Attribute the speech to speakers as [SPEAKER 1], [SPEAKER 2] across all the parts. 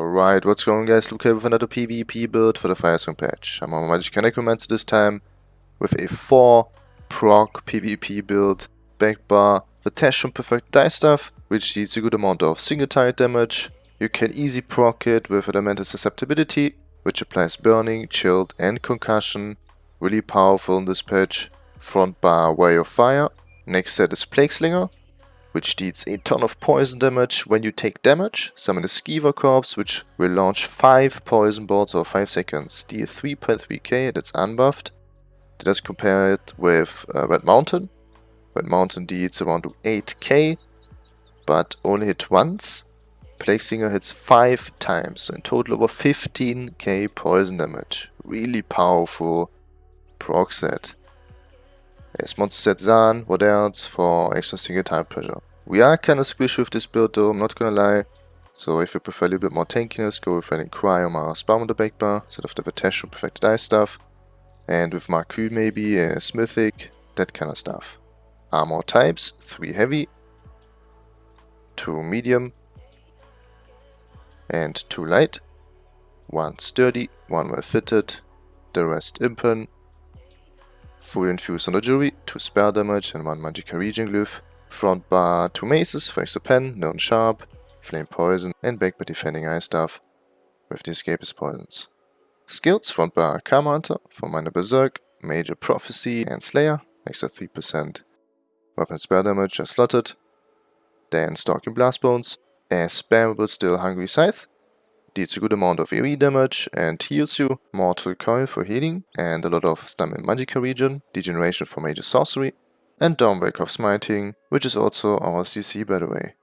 [SPEAKER 1] Alright, what's going on guys, Luke here with another PvP build for the Firesong patch. I'm on Magicka Necromancer this time with a 4 proc PvP build, back bar, the Tash Perfect Die stuff, which deals a good amount of single target damage. You can easy proc it with Elemental Susceptibility, which applies burning, chilled and concussion. Really powerful in this patch. Front bar Way of Fire. Next set is Plague Slinger, which deals a ton of poison damage when you take damage. Summon a Skeever Corpse, which will launch 5 poison bolts over 5 seconds. Deal 3.3k, that's unbuffed. Let us compare it with uh, Red Mountain. Red Mountain deals around 8k, but only hit once. Plague Slinger hits 5 times, so in total over 15k poison damage. Really powerful proc set. Yes, monster set Zaan, what else for extra single time pressure. We are kinda squishy with this build though, I'm not gonna lie. So if you prefer a little bit more tankiness, go with Rallying Cry or Mara's Balm on the back bar, instead of the Vitesh or Perfected Ice stuff. And with Marku maybe, a Smithic, that kind of stuff. Armor types, 3 heavy, 2 medium, and 2 light. 1 sturdy, 1 well fitted, the rest impen, full infuse on the jewelry, 2 spell damage and 1 Magicka Regen Glyph. Front bar 2 maces for extra pen, known sharp, flame poison and back by defending ice staff with the escapist poisons. Skills front bar Camo Hunter for minor berserk, major prophecy and slayer, extra 3% weapon spell damage are slotted. Then Stalking Blast Bones, a spammable still hungry scythe, deals a good amount of AoE damage and heals you, Mortal Coil for healing, and a lot of stun in Magicka Regen, Degeneration for major sorcery, and Dawnbreak of Smiting, which is also our CC by the way.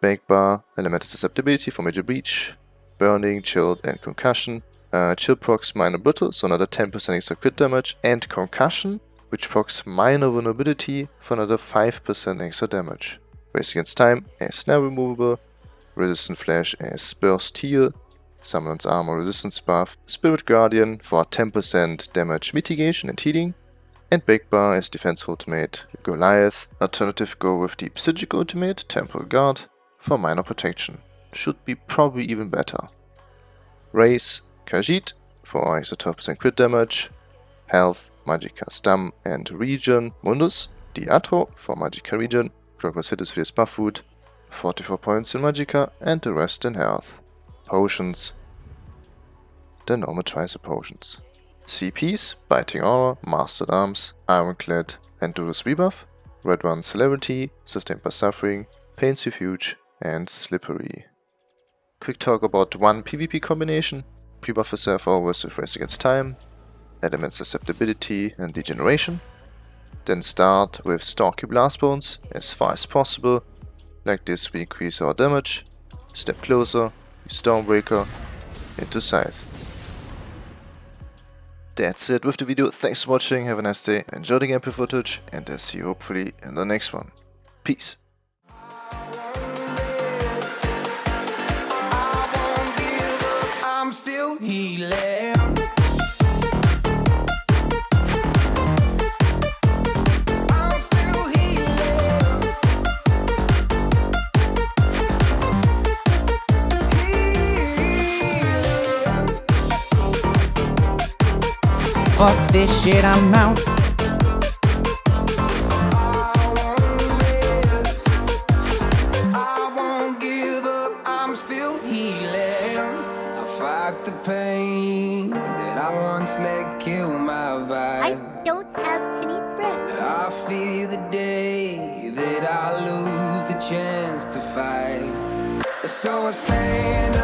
[SPEAKER 1] Bank bar, Elemental Susceptibility for Major Breach, Burning, Chilled and Concussion, uh, Chill procs Minor Brittle, so another 10% extra crit damage, and Concussion, which procs Minor Vulnerability for another 5% extra damage. Race Against Time, a Snare Removable, Resistant Flesh äh, as Burst Heal, Summoner's Armor Resistance buff, Spirit Guardian for 10% damage mitigation and healing, and Big Bar as Defense Ultimate Goliath. Alternative go with the Psijic Ultimate Temporal Guard for minor protection. Should be probably even better. Race Khajiit for 12% crit damage, Health, Magicka Stam and Region, Mundus, Diatro for Magicka Regen, Krogos Hiddisphere's buff food, 44 points in Magicka and the rest in health. Potions. The normal Tricer potions. CPs, Biting Aura, Mastered Arms, Ironclad and Duelist Rebuff, Red One Celebrity, Sustained by Suffering, Pain Refuge and Slippery. Quick talk about one PvP combination, pre-buff yourself always with Race Against Time, Element Susceptibility and Degeneration. Then start with Stalky Blast Bones as far as possible like this we increase our damage, step closer, Stormbreaker, into Scythe. That's it with the video, thanks for watching, have a nice day, enjoy the gameplay footage, and I'll see you hopefully in the next one. Peace!
[SPEAKER 2] Fuck this shit, I'm out.
[SPEAKER 3] the pain that I once let kill my vibe.
[SPEAKER 4] I don't have any friends.
[SPEAKER 3] I fear the day that I lose the chance to fight. So I stand up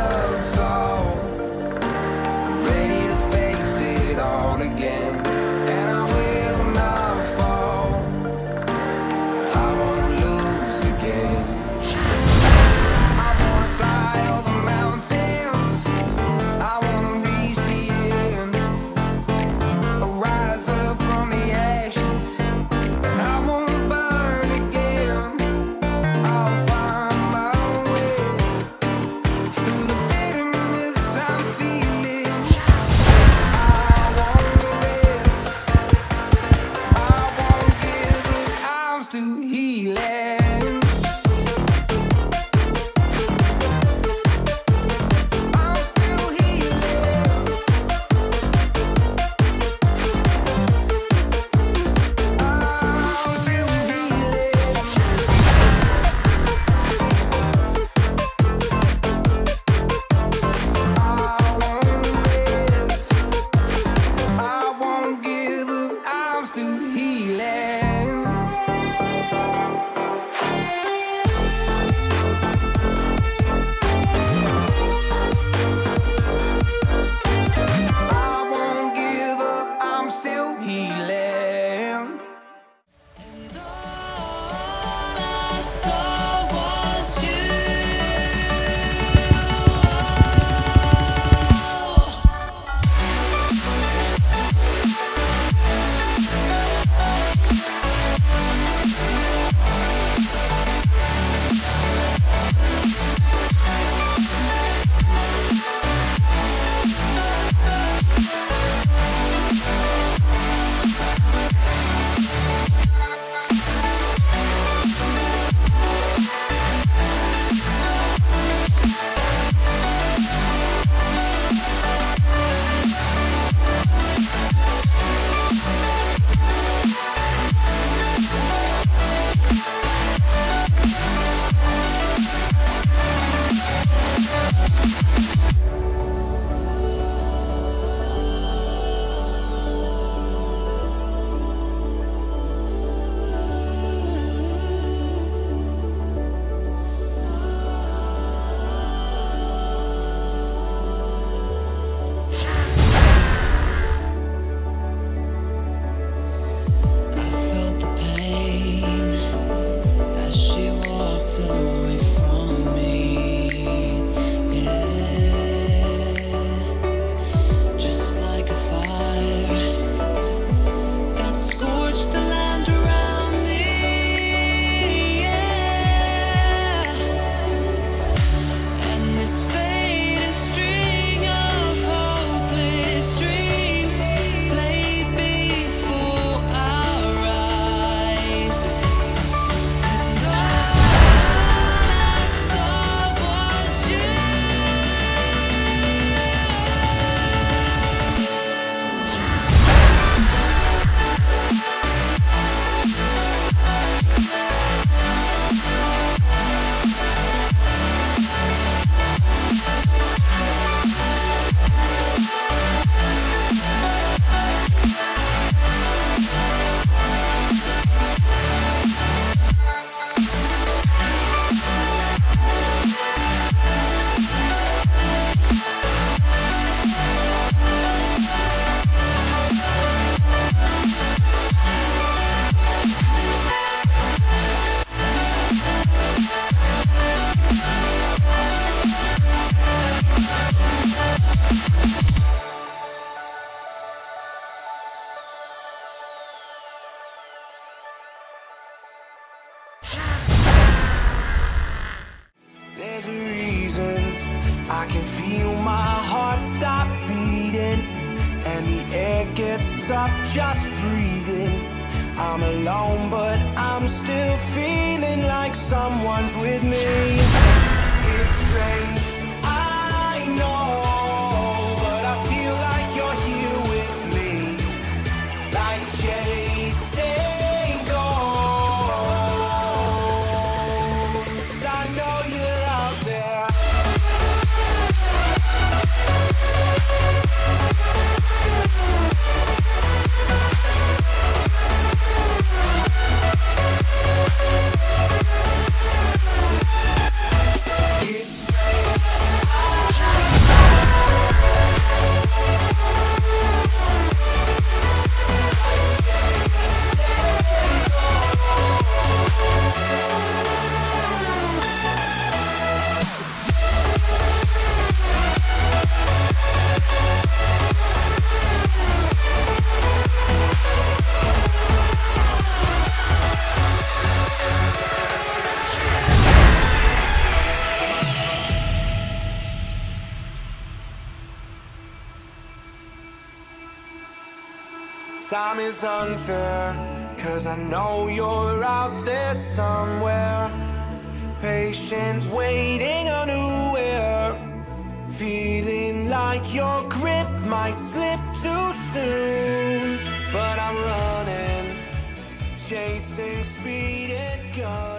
[SPEAKER 3] There's a reason.
[SPEAKER 5] I can feel my heart stop beating And the air gets tough just breathing. I'm alone but I'm still feeling like someone's with me. Time is unfair, cause I know you're out there somewhere. Patient, waiting unaware. Feeling like your grip might slip too soon. But I'm running, chasing speed and gunning.